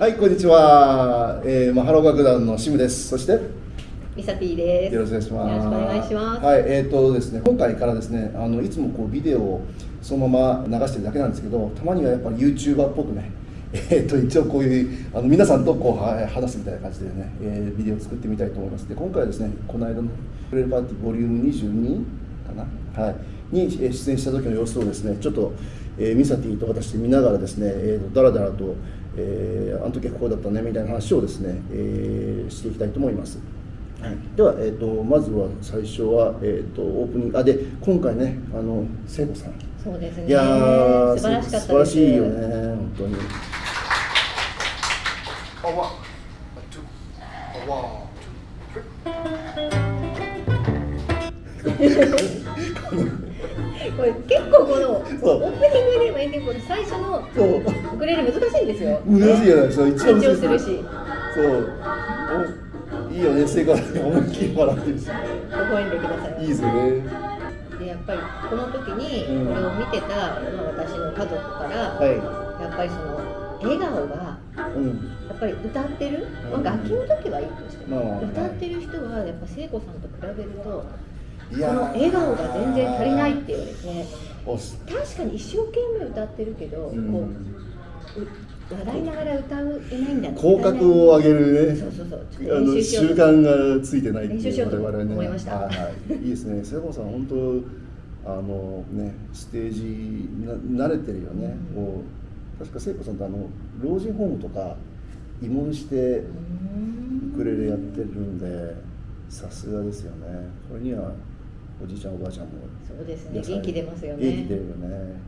はい、こんにちは。えー、マハロ楽団のシムです。そして？ミサティです。よろしくお願いします。よろしくお願いします。はい、えっ、ー、とですね、今回からですね、あのいつもこうビデオをそのまま流してるだけなんですけど、たまにはやっぱり YouTuber っぽくね。えー、と一応こういうあの皆さんとこうは話すみたいな感じでね、えー、ビデオを作ってみたいと思いますで今回はですねこの間の「プレルパーティーボリューム22かな、はい、に出演した時の様子をですねちょっと、えー、ミサティと私で見ながらですね、えー、だらだらと、えー、あの時はこうだったねみたいな話をですね、えー、していきたいと思います。はい、では、えーと、まずは最初は、えーと、オープニングあで今回ねあの聖子さん。そうですね。いや素晴らしかった素晴らしいよね本当に。A two, a one, two, これ結構このオそう。ープニングでもエンディングで最初のそう。ウクレレ難しいんですよ。難しいじゃないですか。一番緊張するし、そう。おいいよね聖子さん思いっきり笑ってるし。微笑んでください。いいですよね。でやっぱりこの時にうん。これを見てた、まあ、私の家族から、はやっぱりその笑顔がいうん。やっぱり歌ってる、まうん。あ、楽器の時はいいとしても、まあ歌ってる人はやっぱ聖子さんと比べるといこの笑顔が全然足りないっていうですね。おし確かに一生懸命歌ってるけど、うん。こうう笑いながら歌えないんだ口角を上げるね。そうそうそう。ちょっとあの練習慣がついてないって練習しようと我々ね思いました。はいはい、いいですね。聖子さん本当あのねステージな慣れてるよね、うん。こう確か聖子さんってあの老人ホームとか慰問してウクレレやってるんでさすがですよね。これにはおじいちゃんおばあちゃんも。そうですね。元気出ますよね。元気出るよね。